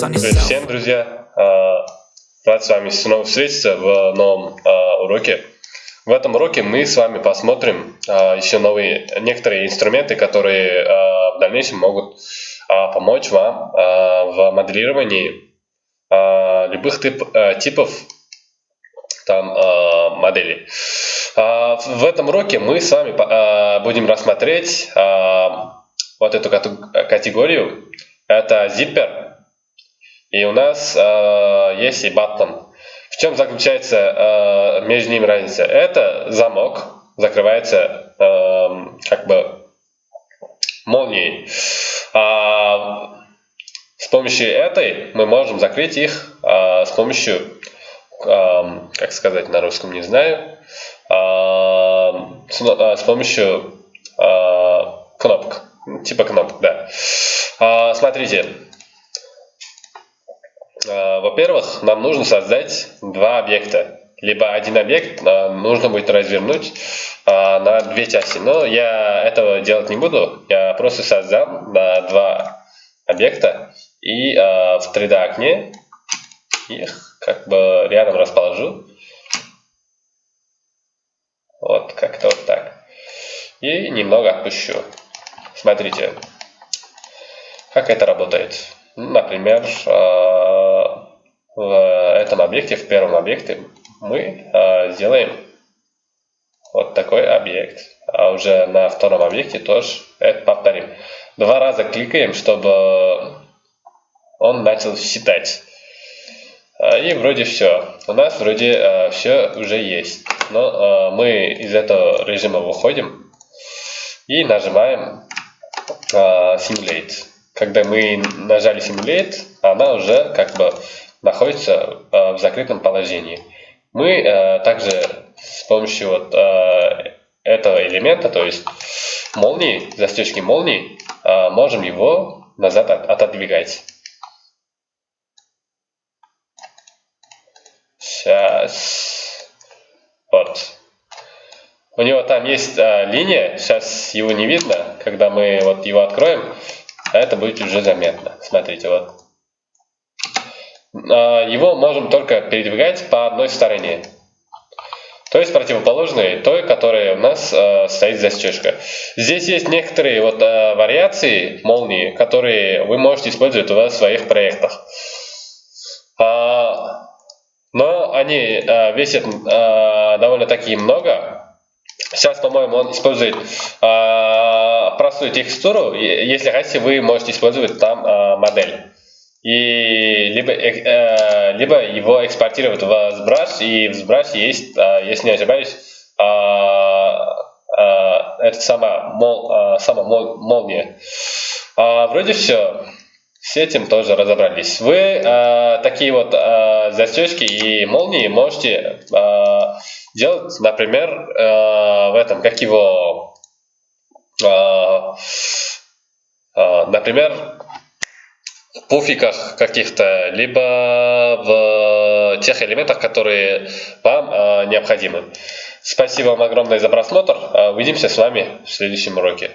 Привет всем, друзья! А, Рад с вами снова встретиться в новом а, уроке. В этом уроке мы с вами посмотрим а, еще новые некоторые инструменты, которые в дальнейшем могут помочь вам в моделировании любых тип- а, типов там моделей. В этом уроке мы с вами будем рассмотреть вот эту категорию. Это zipper. И у нас э, есть и button. В чем заключается э, между ними разница? Это замок, закрывается э, как бы молнией. А с помощью этой мы можем закрыть их э, с помощью, э, как сказать на русском, не знаю, э, с, э, с помощью э, кнопок. Типа кнопок, да. А, смотрите, Во-первых, нам нужно создать два объекта. Либо один объект а, нужно будет развернуть а, на две части. Но я этого делать не буду. Я просто создам два объекта и в 3D окне их как бы рядом расположу. Вот как-то вот так. И немного отпущу. Смотрите, как это работает. Например, э, в этом объекте, в первом объекте, мы э, сделаем вот такой объект. А уже на втором объекте тоже это повторим. Два раза кликаем, чтобы он начал считать. А, И вроде все. У нас вроде все уже есть. Но э, мы из этого режима выходим и нажимаем э, Simulate. Когда мы нажали Simulate, она уже как бы находится э, в закрытом положении. Мы э, также с помощью вот э, этого элемента, то есть молнии, застежки молнии, можем его назад от- отодвигать. Сейчас. Вот. У него там есть а, линия, сейчас его не видно, когда мы вот его откроем, это будет уже заметно. Смотрите, вот. А, его можем только передвигать по одной стороне. То есть противоположной той, которая у нас а, стоит застежка. Здесь есть некоторые вот а, вариации молнии, которые вы можете использовать у вас в своих проектах. А, но они э, весят э, довольно-таки много. Сейчас, по-моему, он использует э, простую текстуру. Если хотите, вы можете использовать там э, модель. И либо, э, э, либо его экспортировать в ZBrush. И в ZBrush есть, э, если не ошибаюсь, э, э, это сама, мол, э, сама мол- молния. А, вроде все. С этим тоже разобрались. Вы э, такие вот э, застежки и молнии можете э, делать, например, э, в этом, как его, э, э, например, пуфиках каких-то, либо в тех элементах, которые вам э, необходимы. Спасибо вам огромное за просмотр. Э, Увидимся с вами в следующем уроке.